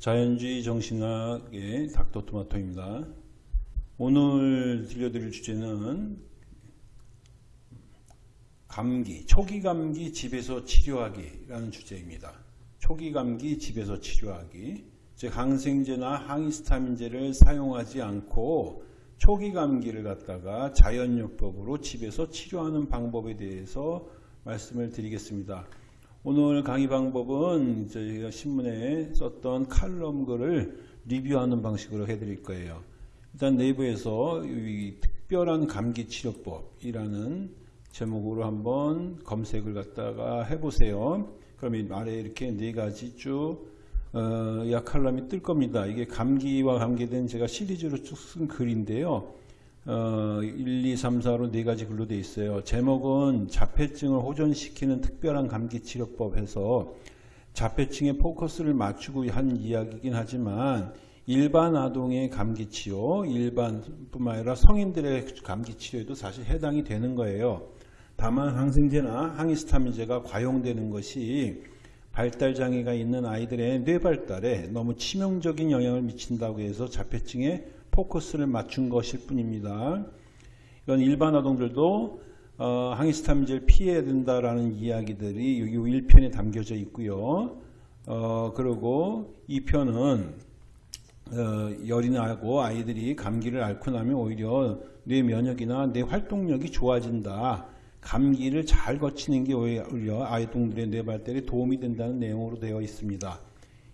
자연주의 정신학의 닥터토마토입니다. 오늘 들려드릴 주제는 감기, 초기 감기 집에서 치료하기라는 주제입니다. 초기 감기 집에서 치료하기. 즉 항생제나 항히스타민제를 사용하지 않고 초기 감기를 갖다가 자연요법으로 집에서 치료하는 방법에 대해서 말씀을 드리겠습니다. 오늘 강의 방법은 저희가 신문에 썼던 칼럼 글을 리뷰하는 방식으로 해드릴 거예요. 일단 네이버에서 특별한 감기 치료법이라는 제목으로 한번 검색을 갖다가 해보세요. 이 아래 이렇게 네 가지 쭉 어, 약 칼럼이 뜰 겁니다. 이게 감기와 관계된 제가 시리즈로 쭉 쓴 글인데요. 어, 1, 2, 3, 4로 네 가지 글로 되어 있어요. 제목은 자폐증을 호전시키는 특별한 감기 치료법 해서 자폐증에 포커스를 맞추고 한 이야기이긴 하지만 일반 아동의 감기 치료, 일반뿐만 아니라 성인들의 감기 치료에도 사실 해당이 되는 거예요. 다만 항생제나 항히스타민제가 과용되는 것이 발달 장애가 있는 아이들의 뇌 발달에 너무 치명적인 영향을 미친다고 해서 자폐증에 포커스를 맞춘 것일 뿐입니다. 이건 일반 아동들도 어, 항히스타민제를 피해야 된다라는 이야기들이 여기 1편에 담겨져 있고요. 어, 그리고 2편은 어, 열이 나고 아이들이 감기를 앓고 나면 오히려 뇌 면역이나 뇌 활동력이 좋아진다. 감기를 잘 거치는 게 오히려 아이동들의 뇌 발달에 도움이 된다는 내용으로 되어 있습니다.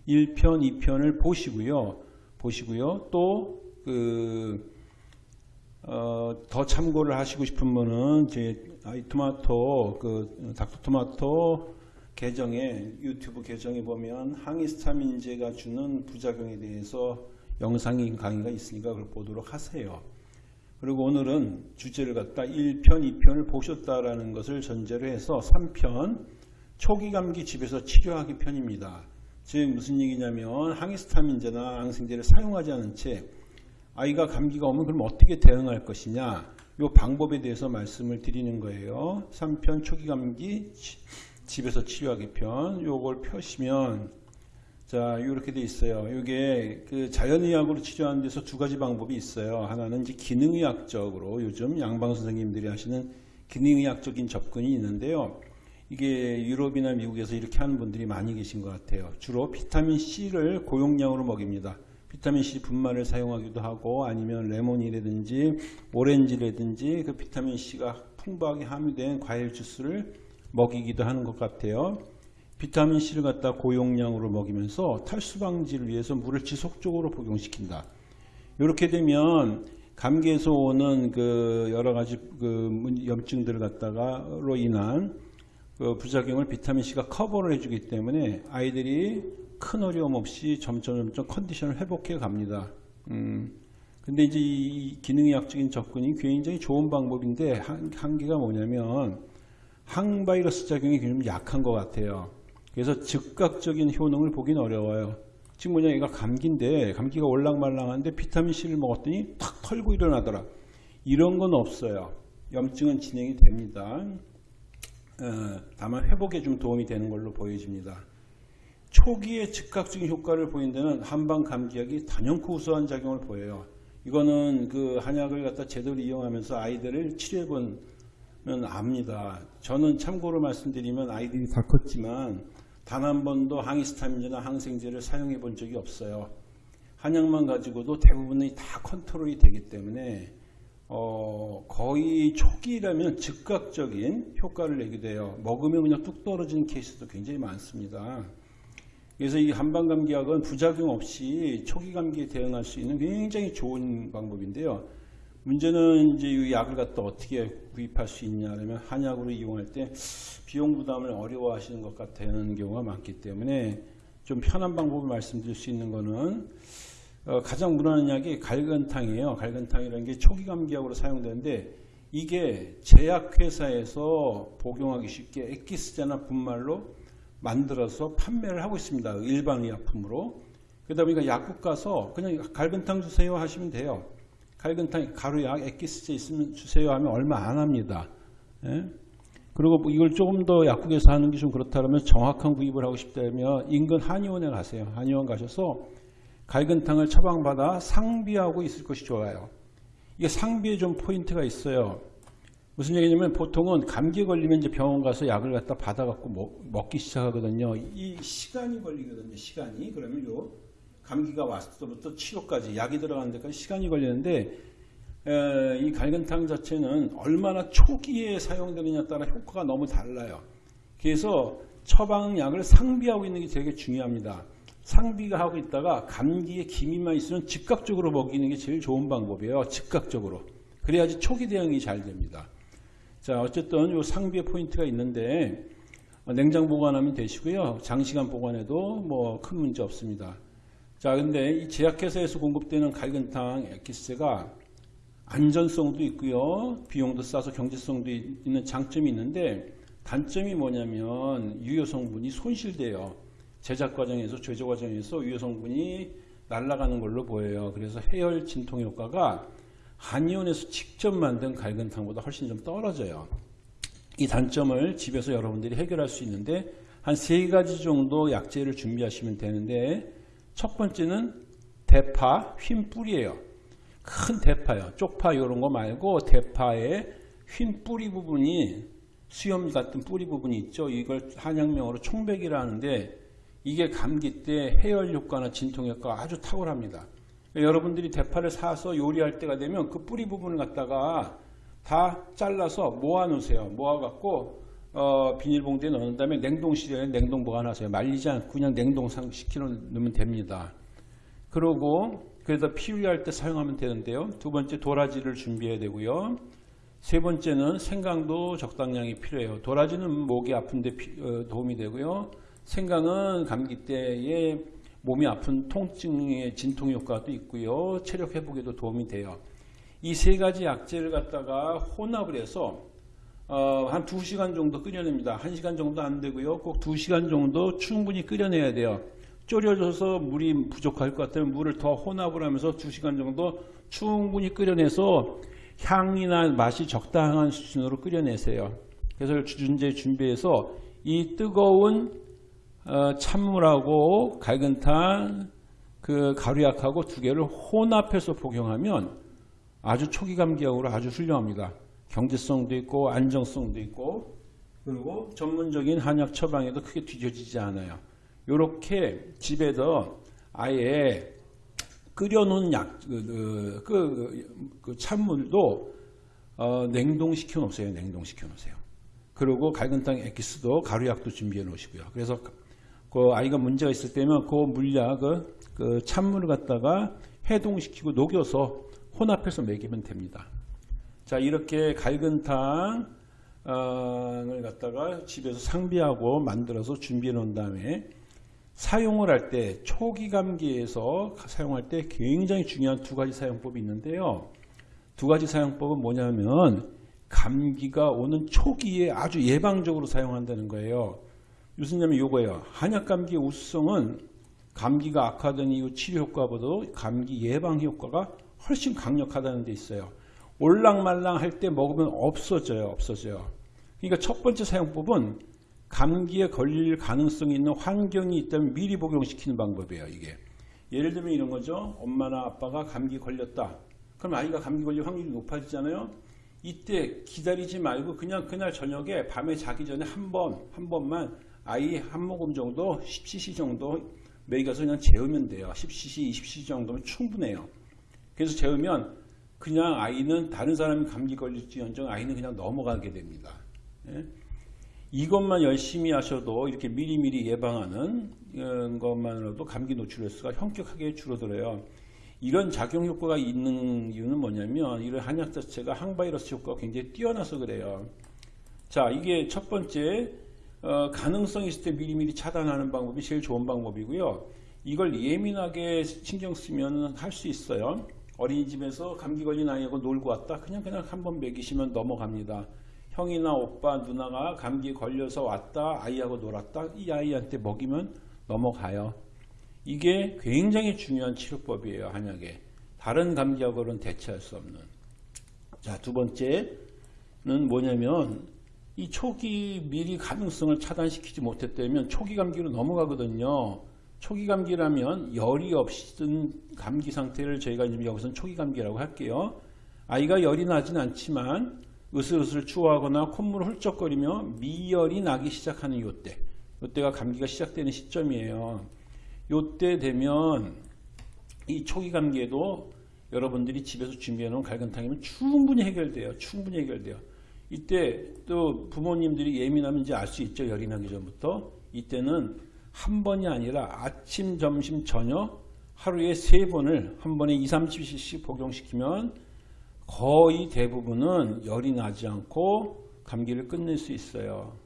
1편, 2편을 보시고요. 보시고요. 또, 그, 어, 더 참고를 하시고 싶은 분은 제 아이 토마토, 그, 닥터 토마토 계정에, 유튜브 계정에 보면 항히스타민제가 주는 부작용에 대해서 영상이 강의가 있으니까 그걸 보도록 하세요. 그리고 오늘은 주제를 갖다 1편, 2편을 보셨다라는 것을 전제로 해서 3편 초기 감기 집에서 치료하기 편입니다. 즉 무슨 얘기냐면 항히스타민제나 항생제를 사용하지 않은 채 아이가 감기가 오면 그럼 어떻게 대응할 것이냐 이 방법에 대해서 말씀을 드리는 거예요. 3편 초기 감기 집에서 치료하기 편 요걸 펴시면 자, 이렇게 돼 있어요. 이게 그 자연의학으로 치료하는 데서 두 가지 방법이 있어요. 하나는 이제 기능의학적으로 요즘 양방 선생님들이 하시는 기능의학적인 접근이 있는데요. 이게 유럽이나 미국에서 이렇게 하는 분들이 많이 계신 것 같아요. 주로 비타민 C를 고용량으로 먹입니다. 비타민 C 분말을 사용하기도 하고 아니면 레몬이라든지 오렌지라든지 그 비타민 C가 풍부하게 함유된 과일 주스를 먹이기도 하는 것 같아요. 비타민C를 갖다 고용량으로 먹이면서 탈수 방지를 위해서 물을 지속적으로 복용시킨다. 이렇게 되면 감기에서 오는 그 여러 가지 그 염증들을 갖다가로 인한 그 부작용을 비타민C가 커버를 해주기 때문에 아이들이 큰 어려움 없이 점점 점점 컨디션을 회복해 갑니다. 음. 근데 이제 이 기능의학적인 접근이 굉장히 좋은 방법인데 한, 한계가 뭐냐면 항바이러스 작용이 좀 약한 것 같아요. 그래서 즉각적인 효능을 보긴 어려워요. 지금 뭐냐 얘가 감기인데 감기가 올랑말랑한데 비타민C를 먹었더니 탁 털고 일어나더라. 이런 건 없어요. 염증은 진행이 됩니다. 어, 다만 회복에 좀 도움이 되는 걸로 보여집니다. 초기에 즉각적인 효과를 보인 데는 한방 감기약이 단연코 우수한 작용을 보여요. 이거는 그 한약을 갖다 제대로 이용하면서 아이들을 치료해 보면 압니다. 저는 참고로 말씀드리면 아이들이 다 컸지만 단 한 번도 항히스타민제나 항생제를 사용해 본 적이 없어요. 한약만 가지고도 대부분이 다 컨트롤이 되기 때문에 어, 거의 초기라면 즉각적인 효과를 내게 돼요. 먹으면 그냥 뚝 떨어지는 케이스도 굉장히 많습니다. 그래서 이 한방감기약은 부작용 없이 초기 감기에 대응할 수 있는 굉장히 좋은 방법인데요. 문제는 이제 이 약을 갖다 어떻게 구입할 수 있냐 하면 한약으로 이용할 때 비용 부담을 어려워하시는 것 같다는 경우가 많기 때문에 좀 편한 방법을 말씀드릴 수 있는 거는 어, 가장 무난한 약이 갈근탕이에요. 갈근탕이라는 게 초기 감기약으로 사용되는데 이게 제약회사에서 복용하기 쉽게 액기스제나 분말로 만들어서 판매를 하고 있습니다. 일반 의약품으로. 그러다 보니까 약국 가서 그냥 갈근탕 주세요 하시면 돼요. 갈근탕 가루약 액기스제 있으면 주세요 하면 얼마 안 합니다. 예? 그리고 뭐 이걸 조금 더 약국에서 하는 게 좀 그렇다면 정확한 구입을 하고 싶다면 인근 한의원에 가세요. 한의원 가셔서 갈근 탕을 처방받아 상비하고 있을 것이 좋아요. 이게 상비에 좀 포인트가 있어요. 무슨 얘기냐면 보통은 감기에 걸리면 이제 병원 가서 약을 갖다 받아갖고 먹, 먹기 시작하거든요. 이 시간이 걸리거든요. 시간이. 그러면 요 감기가 왔을 때부터 치료까지 약이 들어가는 데까지 시간이 걸리는데 에, 이 갈근탕 자체는 얼마나 초기에 사용되느냐에 따라 효과가 너무 달라요. 그래서 처방약을 상비하고 있는 게 되게 중요합니다. 상비가 하고 있다가 감기에 기미만 있으면 즉각적으로 먹이는 게 제일 좋은 방법이에요. 즉각적으로. 그래야지 초기 대응이 잘 됩니다. 자, 어쨌든 요 상비의 포인트가 있는데 어, 냉장 보관하면 되시고요. 장시간 보관해도 뭐 큰 문제 없습니다. 자, 근데 이 제약회사에서 공급되는 갈근탕 엑기스가 안전성도 있고요. 비용도 싸서 경제성도 있는 장점이 있는데 단점이 뭐냐면 유효 성분이 손실돼요. 제작 과정에서 제조 과정에서 유효 성분이 날아가는 걸로 보여요. 그래서 해열 진통 효과가 한의원에서 직접 만든 갈근탕보다 훨씬 좀 떨어져요. 이 단점을 집에서 여러분들이 해결할 수 있는데 한 세 가지 정도 약재를 준비하시면 되는데 첫 번째는 대파, 휜 뿌리예요. 큰 대파요. 쪽파 이런 거 말고 대파의 휜 뿌리 부분이 수염 같은 뿌리 부분이 있죠. 이걸 한약명으로 총백이라 하는데 이게 감기 때 해열 효과나 진통 효과가 아주 탁월합니다. 여러분들이 대파를 사서 요리할 때가 되면 그 뿌리 부분을 갖다가 다 잘라서 모아 놓으세요. 모아 갖고 어, 비닐봉지에 넣은 다음에 냉동실에 냉동 보관하세요. 말리지 않고 그냥 냉동상 시켜 놓으면 됩니다. 그러고 그래서 피위할 때 사용하면 되는데요. 두 번째 도라지를 준비해야 되고요. 세 번째는 생강도 적당량이 필요해요. 도라지는 목이 아픈데 어, 도움이 되고요. 생강은 감기 때에 몸이 아픈 통증의 진통 효과도 있고요. 체력 회복에도 도움이 돼요. 이 세 가지 약재를 갖다가 혼합을 해서 어, 한 2시간 정도 끓여냅니다. 1시간 정도 안 되고요. 꼭 2시간 정도 충분히 끓여내야 돼요. 졸여져서 물이 부족할 것 같으면 물을 더 혼합을 하면서 2시간 정도 충분히 끓여내서 향이나 맛이 적당한 수준으로 끓여내세요. 그래서 주준제 준비해서 이 뜨거운 어, 찬물하고 갈근탕, 그 가루약하고 두 개를 혼합해서 복용하면 아주 초기 감기약으로 아주 훌륭합니다. 경제성도 있고 안정성도 있고 그리고 전문적인 한약 처방에도 크게 뒤져지지 않아요. 이렇게 집에서 아예 끓여놓은 약, 그, 그, 그, 그 찬물도 어, 냉동시켜 놓으세요. 냉동시켜 놓으세요. 그리고 갈근탕 엑기스도 가루약도 준비해 놓으시고요. 그래서 그 아이가 문제가 있을 때면 그 물약을 그 찬물을 갖다가 해동시키고 녹여서 혼합해서 먹이면 됩니다. 자 이렇게 갈근 탕을 갖다가 집에서 상비하고 만들어서 준비해 놓은 다음에 사용을 할 때 초기 감기에서 사용할 때 굉장히 중요한 두 가지 사용법이 있는데요. 두 가지 사용법은 뭐냐면 감기가 오는 초기에 아주 예방적으로 사용한다는 거예요. 냐면 이거예요. 한약감기의 우수성은 감기가 악화된 이후 치료 효과보다 감기 예방 효과가 훨씬 강력하다는 데 있어요. 올랑말랑 할 때 먹으면 없어져요. 없어져요. 그러니까 첫 번째 사용법은 감기에 걸릴 가능성이 있는 환경이 있다면 미리 복용시키는 방법이에요. 이게. 예를 들면 이런 거죠. 엄마나 아빠가 감기 걸렸다. 그럼 아이가 감기 걸릴 확률이 높아지잖아요. 이때 기다리지 말고 그냥 그날 저녁에 밤에 자기 전에 한 번, 한 번만 아이 한 모금 정도 10cc 정도 먹여서 그냥 재우면 돼요. 10cc, 20cc 정도면 충분해요. 그래서 재우면 그냥 아이는 다른 사람이 감기 걸릴지언정 아이는 그냥 넘어가게 됩니다. 예? 이것만 열심히 하셔도 이렇게 미리미리 예방하는 어, 것만으로도 감기 노출 횟수가 현격하게 줄어들어요. 이런 작용 효과가 있는 이유는 뭐냐면 이런 한약 자체가 항바이러스 효과가 굉장히 뛰어나서 그래요. 자, 이게 첫 번째 어, 가능성이 있을 때 미리미리 차단하는 방법이 제일 좋은 방법이고요. 이걸 예민하게 신경 쓰면 할 수 있어요. 어린이집에서 감기 걸린 아이하고 놀고 왔다. 그냥 그냥 한 번 먹이시면 넘어갑니다. 형이나 오빠, 누나가 감기 걸려서 왔다. 아이하고 놀았다. 이 아이한테 먹이면 넘어가요. 이게 굉장히 중요한 치료법이에요. 한약에. 다른 감기약으로는 대체할 수 없는. 자, 두 번째는 뭐냐면 이 초기 미리 가능성을 차단시키지 못했다면 초기 감기로 넘어가거든요. 초기 감기라면 열이 없은 감기 상태를 저희가 지금 여기서는 초기 감기라고 할게요. 아이가 열이 나진 않지만 으슬으슬 추워하거나 콧물을 훌쩍거리며 미열이 나기 시작하는 요때. 요때가 감기가 시작되는 시점이에요. 요때 되면 이 초기 감기에도 여러분들이 집에서 준비해 놓은 갈근탕이면 충분히 해결돼요. 충분히 해결돼요. 이때 또 부모님들이 예민하면 이제 알수 있죠. 열이 나기 전부터. 이때는 한 번이 아니라 아침, 점심, 저녁 하루에 세 번을 한 번에 2, 30cc 복용시키면 거의 대부분은 열이 나지 않고 감기를 끝낼 수 있어요.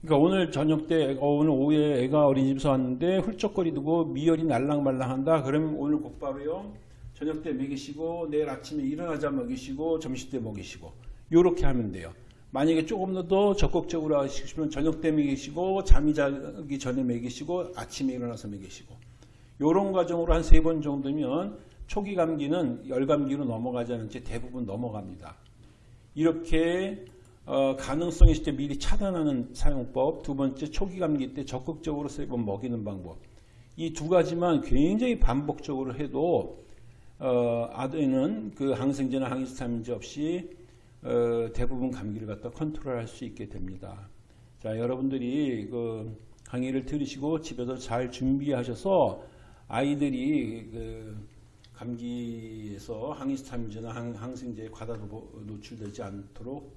그러니까 오늘 저녁 때, 어, 오늘 오후에 애가 어린이집에서 왔는데 훌쩍거리고 미열이 날랑말랑한다. 그러면 오늘 곧바로요. 저녁 때 먹이시고 내일 아침에 일어나자 먹이시고 점심 때 먹이시고 요렇게 하면 돼요. 만약에 조금 더더 적극적으로 하시면 저녁 때 먹이시고 잠이 자기 전에 먹이시고 아침에 일어나서 먹이시고 요런 과정으로 한 세 번 정도면 초기 감기는 열 감기로 넘어가지 않은지 대부분 넘어갑니다. 이렇게 어, 가능성이 있을 때 미리 차단하는 사용법, 두 번째 초기 감기 때 적극적으로 세 번 먹이는 방법. 이 두 가지만 굉장히 반복적으로 해도 어, 아들은 그 항생제나 항히스타민제 없이 어, 대부분 감기를 갖다 컨트롤할 수 있게 됩니다. 자, 여러분들이 그 강의를 들으시고 집에서 잘 준비하셔서 아이들이 그 감기에서 항히스타민제나 항, 항생제에 과다 노출되지 않도록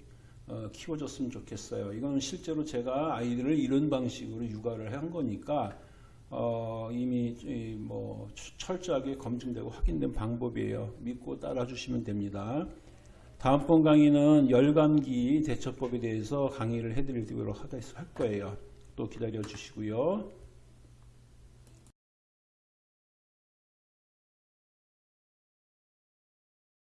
어, 키워줬으면 좋겠어요. 이건 실제로 제가 아이들을 이런 방식으로 육아를 한 거니까 어, 이미 이, 뭐 철저하게 검증되고 확인된 방법이에요. 믿고 따라주시면 됩니다. 다음번 강의는 열감기 대처법에 대해서 강의를 해드리도록 할 거예요. 또 기다려 주시고요.